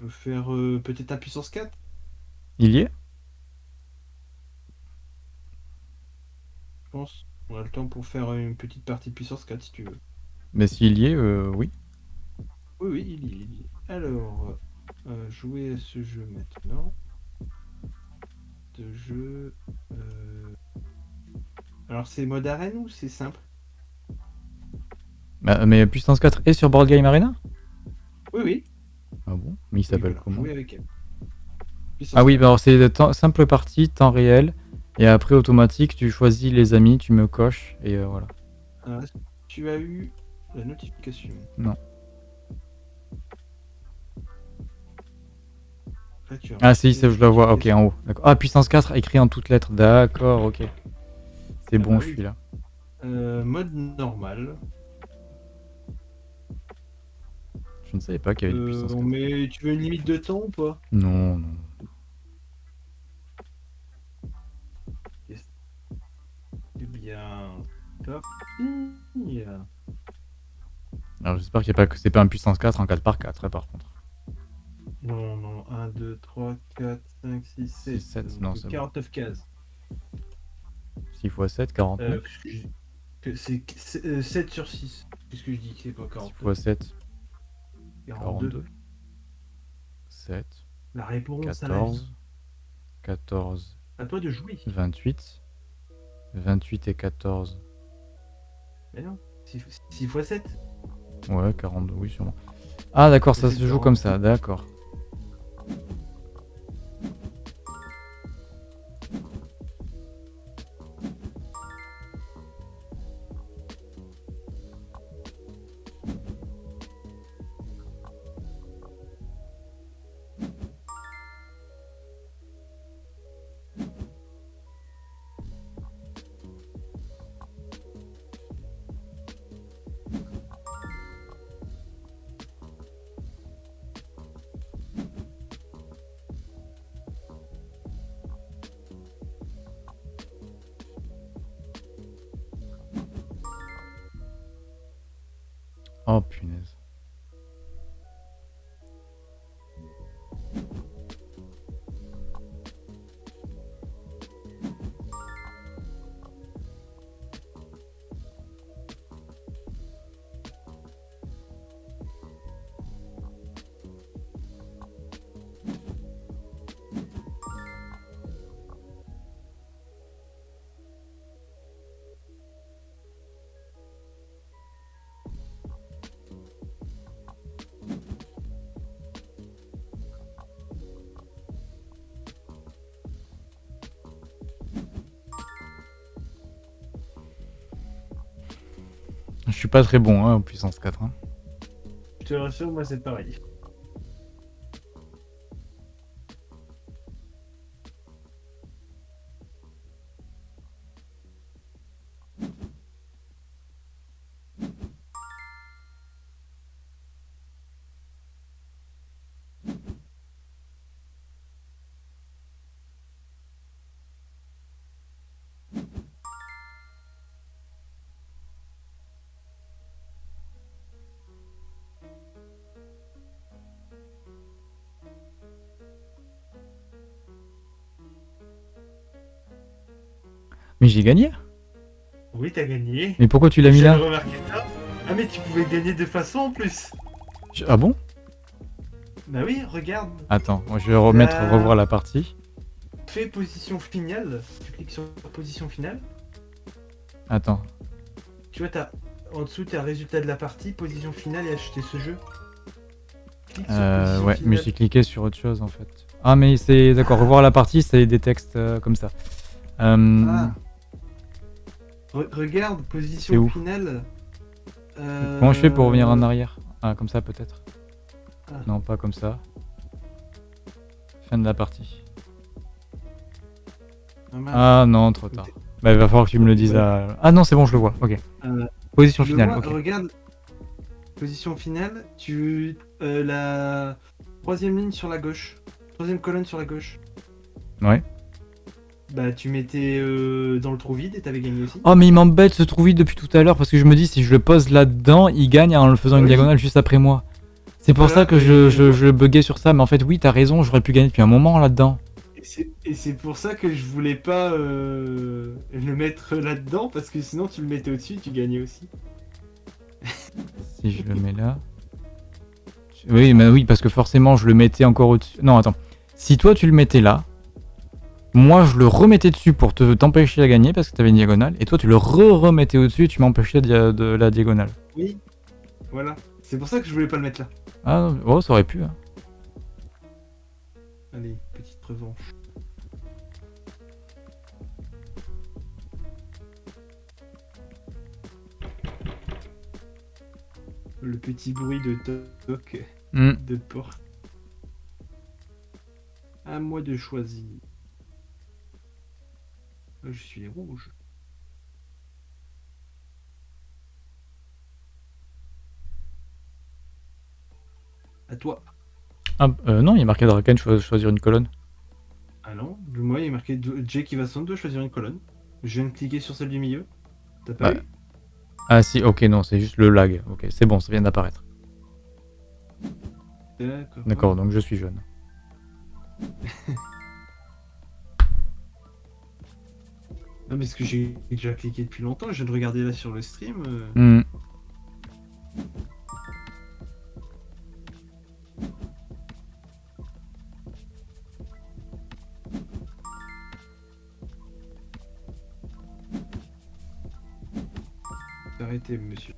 peut faire euh, peut-être un puissance 4 Il y est Je pense. On a le temps pour faire une petite partie de puissance 4 si tu veux. Mais s'il y est, euh, oui. Oui, oui, il y est. il y est. Alors, euh, jouer à ce jeu maintenant. De jeu. euh, Alors, c'est mode arène ou c'est simple? Bah, mais Puissance 4 est sur Board Game Arena? Oui, oui. Ah bon Mais il s'appelle voilà, comment avec elle. Ah oui, 4. bah alors c'est simple partie, temps réel. Et après, automatique, tu choisis les amis, tu me coches, et euh, voilà. Alors, est-ce que tu as eu la notification? Non. Là, tu as Ah si, je la vois, ok, en haut. Ah, puissance 4, écrit en toutes lettres, d'accord, ok. C'est Ah bon, bah je suis là. Euh, mode normal. Je ne savais pas qu'il y avait de Euh, puissance 4. met... Tu veux une limite de temps ou pas? Non, non. Eh bien. Alors j'espère qu'il y a pas que c'est pas un puissance 4 en 4 par 4 par contre. Non, non, 1, 2, 3, 4, 5, 6, 7. sept, non, c'est bon. 49 cases. 6 x 7, 49. Euh, c'est c'est, euh, 7 sur 6. Qu'est-ce que je dis C'est pas 6 49 x 7, 42. 42. 7, La réponse à la vie. 14, 14, À toi de jouer. 28. 28 et 14. Mais non. 6 x 7 Ouais, 42, oui, sûrement. Ah, d'accord, ça se joue 40. comme ça, d'accord. Oh punaise. Suis pas très bon hein, en puissance 4. hein. Je rassure, moi c'est pareil. Mais j'ai gagné Oui, t'as gagné. Mais pourquoi tu l'as mis là remarqué ça. Ah, mais tu pouvais gagner de façon en plus. Je- Ah bon? Bah oui, regarde. Attends, moi je vais remettre, revoir la partie. Fais position finale. Tu cliques sur position finale. Attends. Tu vois, t'as en dessous, t'as résultat de la partie, position finale et acheter ce jeu. Clique Euh, ouais, mais j'ai cliqué sur autre chose en fait. Ah mais c'est... D'accord, revoir la partie, c'est des textes euh, comme ça. Euh, Ah. Re- regarde, position finale. Euh, Comment je fais pour revenir en arrière? Ah, comme ça peut-être Ah. Non, pas comme ça. Fin de la partie. Ah. Ah non, trop tard. Bah, il va falloir que tu me le dises à... Ah non, c'est bon, je le vois, ok. Euh, Position finale, vois. Regarde, position finale, tu euh, la troisième ligne sur la gauche, troisième colonne sur la gauche. Ouais. Bah tu mettais euh, dans le trou vide et t'avais gagné aussi. Oh mais il m'embête ce trou vide depuis tout à l'heure parce que je me dis si je le pose là-dedans, il gagne en le faisant une diagonale juste après moi. C'est pour Voilà, ça que je, je, je buguais sur ça, mais en fait, oui, t'as raison, j'aurais pu gagner depuis un moment là-dedans. Et c'est- pour ça que je voulais pas euh, le mettre là-dedans, parce que sinon tu le mettais au-dessus, tu gagnais aussi. Si je le mets là. Oui, mais oui, parce que forcément, je le mettais encore au-dessus. Non, attends. Si toi, tu le mettais là, moi, je le remettais dessus pour te t'empêcher à gagner parce que t'avais une diagonale, et toi, tu le re-remettais au-dessus et tu m'empêchais de, de la diagonale. Oui. Voilà. C'est pour ça que je voulais pas le mettre là. Ah, oh, ça aurait pu. hein. Allez, petite revanche. Le petit bruit de toc Hmm. de porte. À moi de choisir. Je suis rouge. À toi. Ah, euh, non, il y a marqué Draken, cho- choisir une colonne. Ah non, moi il est marqué Do- J qui va son doit choisir une colonne. Je viens de cliquer sur celle du milieu. T'as pas vu Ah si, ok, non, c'est juste le lag. Ok, c'est bon, ça vient d'apparaître. D'accord. D'accord, donc je suis jeune. Non, mais ce que j'ai déjà cliqué depuis longtemps, je viens de regarder là sur le stream. euh, Hmm. Arrêtez, monsieur.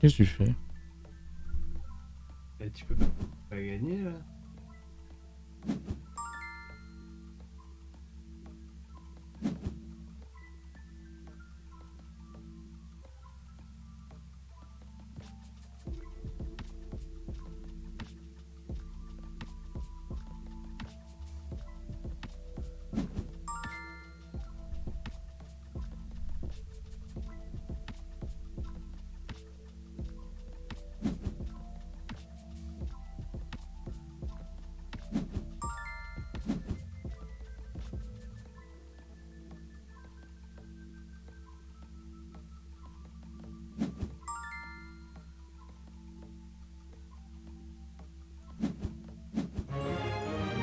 Qu'est-ce que tu fais? Eh, tu peux pas, pas gagner là.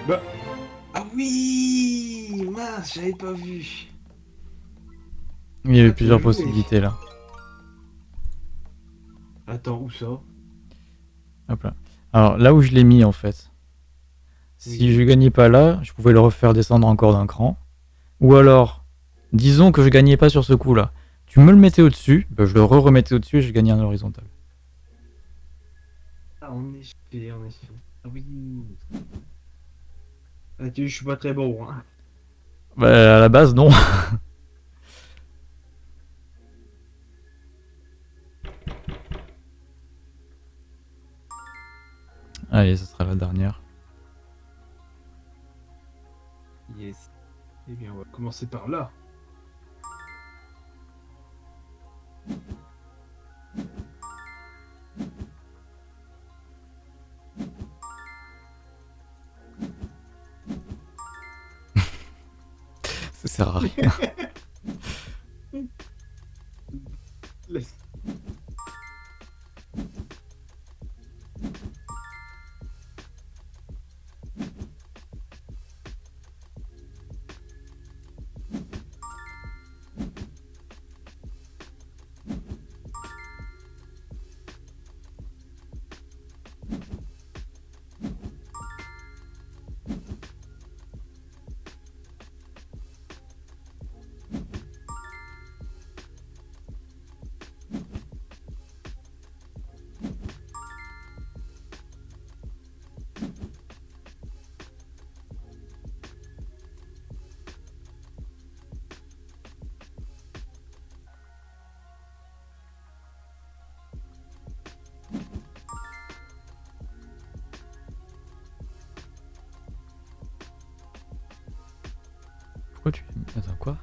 Bah. Ah oui Mince, j'avais pas vu. Il y avait Ah, plusieurs possibilités là. Attends, où ça? Hop là. Alors là où je l'ai mis en fait. Si Oui. je gagnais pas là, je pouvais le refaire descendre encore d'un cran. Ou alors, disons que je gagnais pas sur ce coup là. Tu me le mettais au-dessus, ben, je le re-remettais au-dessus et je gagnais un horizontal. Ah, en effet. Ah oui. Ah, je suis pas très bon. Hein. Bah, à la base, non. Allez, ce sera la dernière. Yes. Eh bien, on va commencer par là. Sert à rien. Pourquoi tu... Attends, quoi?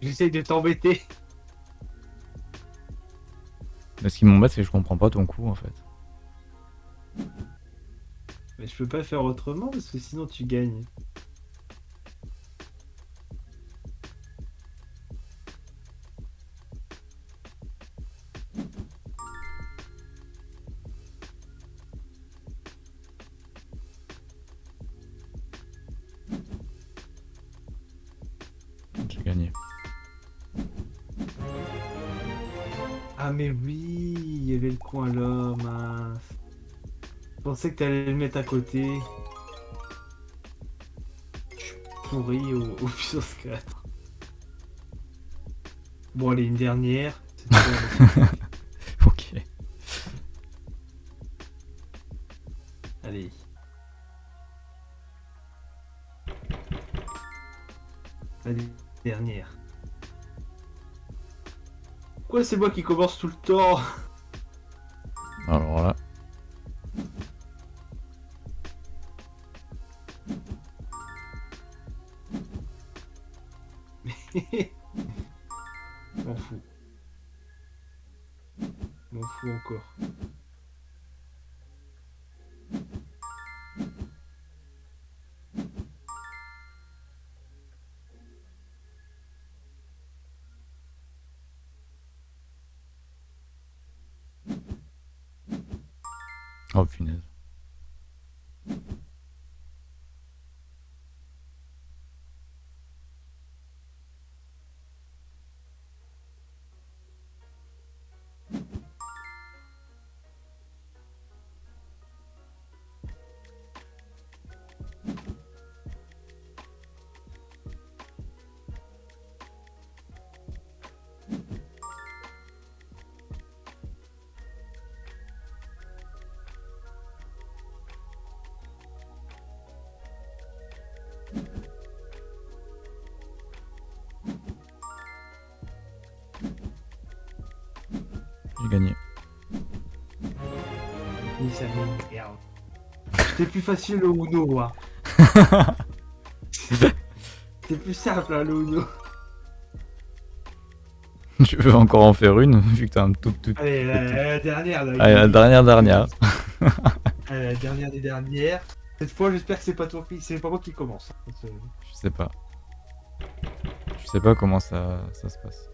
J'essaye de t'embêter. Mais ce qui m'embête, c'est que je comprends pas ton coup, en fait. Mais je peux pas faire autrement parce que sinon tu gagnes. Pensais que t'allais le mettre à côté. Je suis pourri au, au puissance 4. Bon allez, une dernière. Ok. allez. Allez, dernière. Pourquoi c'est moi qui commence tout le temps? Alors là... M'en fous encore. Ça m'énerve. C'était plus facile le Uno, moi. C'était plus simple, hein, le Uno. tu veux encore en faire une, vu que t'as un tout tout... Allez, la, la dernière, là. Allez, la dernière dernière. Allez, la dernière des dernières. Cette fois, j'espère que c'est pas toi qui, c'est pas moi qui commence. hein. Je sais pas. Je sais pas comment ça, ça se passe.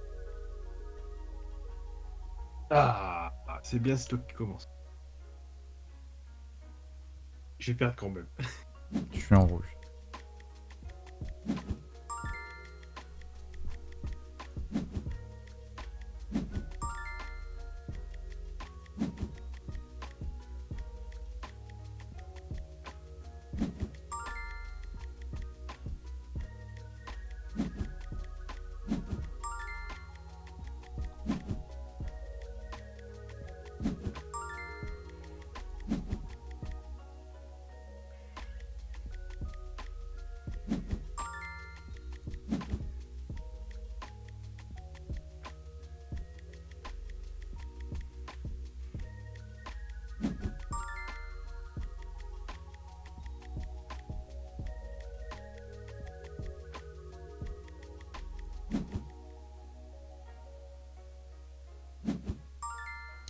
Ah, c'est bien, c'est toi qui commence. Je vais perdre quand même. Je suis en rouge.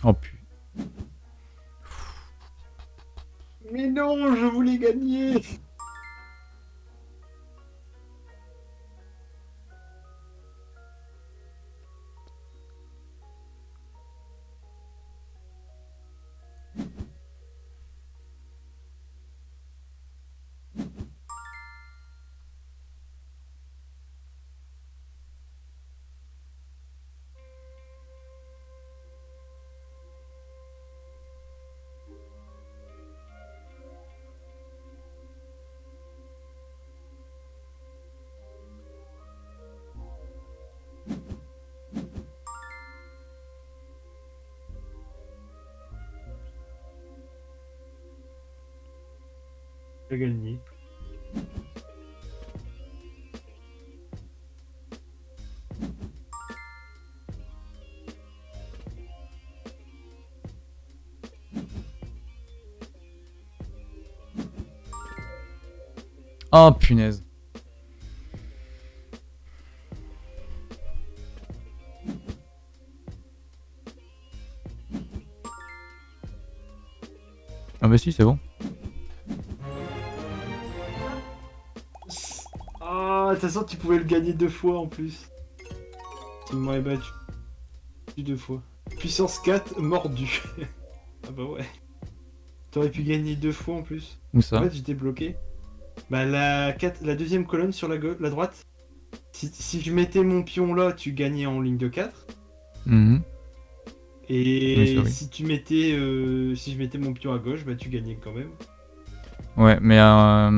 Oh putain. Mais non, je voulais gagner. gagné Oh punaise. Ah bah si, c'est bon. De toute façon, tu pouvais le gagner deux fois en plus. Tu m'aurais battu deux fois. Puissance 4, mordu. ah bah ouais. T'aurais pu gagner deux fois en plus. Où ça En fait, j'étais bloqué. Bah, la, quatre- la deuxième colonne sur la, la droite. Si, si je mettais mon pion là, tu gagnais en ligne de 4. Mhm. Et oui. si tu mettais, euh, si je mettais mon pion à gauche, bah tu gagnais quand même. Ouais, mais euh,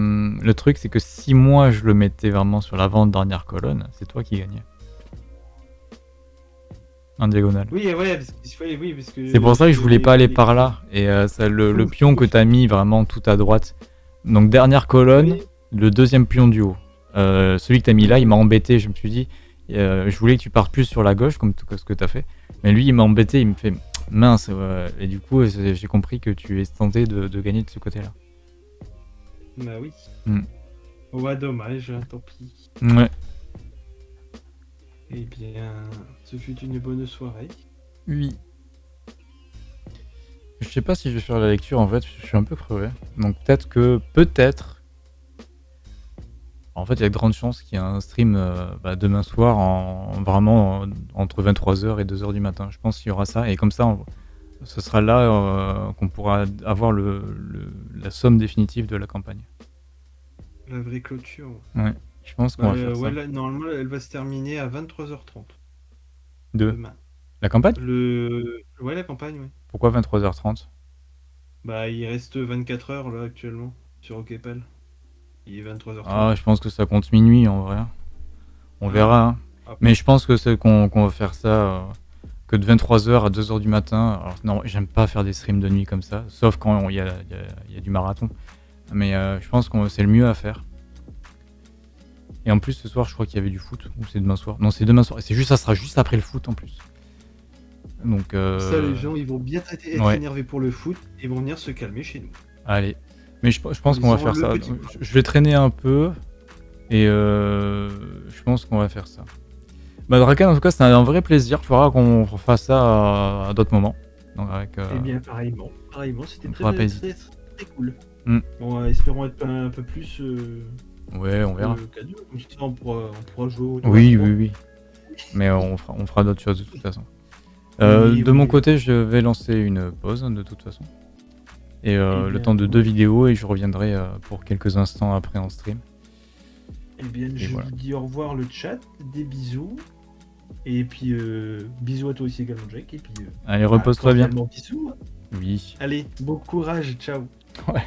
le truc, c'est que si moi je le mettais vraiment sur l'avant-dernière colonne, c'est toi qui gagnais. En diagonale. Oui, ouais, parce que, oui, parce que. C'est pour ça que je voulais pas aller par là. Et euh, ça, le, pion que t'as mis vraiment tout à droite. Donc dernière colonne, Oui. le deuxième pion du haut. Euh, celui que t'as mis là, il m'a embêté. Je me suis dit, je voulais que tu partes plus sur la gauche, comme tout ce que t'as fait. Mais lui, il m'a embêté. Il me fait mince. Et du coup, j'ai compris que tu es tenté de, de gagner de ce côté-là. Bah oui. Hmm. Ouais, dommage, hein, tant pis. Ouais. Eh bien, ce fut une bonne soirée. Oui. Je sais pas si je vais faire la lecture en fait, je suis un peu crevé. Donc peut-être que, peut-être. En fait, il y a de grandes chances qu'il y ait un stream euh, bah, demain soir, en, vraiment en- entre 23h et 2h du matin. Je pense qu'il y aura ça, et comme ça, on- ce sera là euh, qu'on pourra avoir le, le- la somme définitive de la campagne. La vraie clôture. Je pense qu'on Bah, va faire ça. ouais, là, normalement, elle va se terminer à 23h30 Deux. demain. La campagne? Le... Ouais, la campagne, ouais. Pourquoi 23h30 Bah, il reste 24 heures là actuellement sur Okepal. Il est 23h30. Ah, je pense que ça compte minuit en vrai. On Ah. verra. hein. Après- Mais je pense que c'est qu'on qu'on va faire ça euh, que de 23h à 2h du matin. Alors non, j'aime pas faire des streams de nuit comme ça, sauf quand il y a, y y du marathon. Mais euh, je pense que c'est le mieux à faire. Et en plus ce soir, je crois qu'il y avait du foot. Ou c'est demain soir? Non, c'est demain soir. Et c'est juste, ça sera juste après le foot en plus. Donc, euh, Ça, les gens, ils vont bien être être ouais. énervés pour le foot et vont venir se calmer chez nous. allez. Mais je, je pense qu'on va faire ça. je vais traîner un peu. Et euh, je pense qu'on va faire ça. Bah Draken, en tout cas, c'était un vrai plaisir. Il faudra qu'on refasse ça à, d'autres moments. Donc avec, euh, Eh bien, pareillement. Pareillement, c'était très, très, très, très cool. Hmm. Bon, euh, espérons être un, un peu plus euh, Ouais, on verra. euh. Comme ça, on pourra, on pourra jouer Oui, oui, oui. Mais on fera, on fera d'autres choses de toute façon. Oui, de oui, mon côté, je vais lancer une pause de toute façon. Et Eh le temps de deux vidéos et je reviendrai pour quelques instants après en stream. Eh bien, je voilà. vous dis au revoir le chat, des bisous. Et puis, euh, bisous à toi aussi également, Jack. Et puis, euh, Allez, repose-toi bien. bisous. Oui. Allez, bon courage, ciao. Ouais.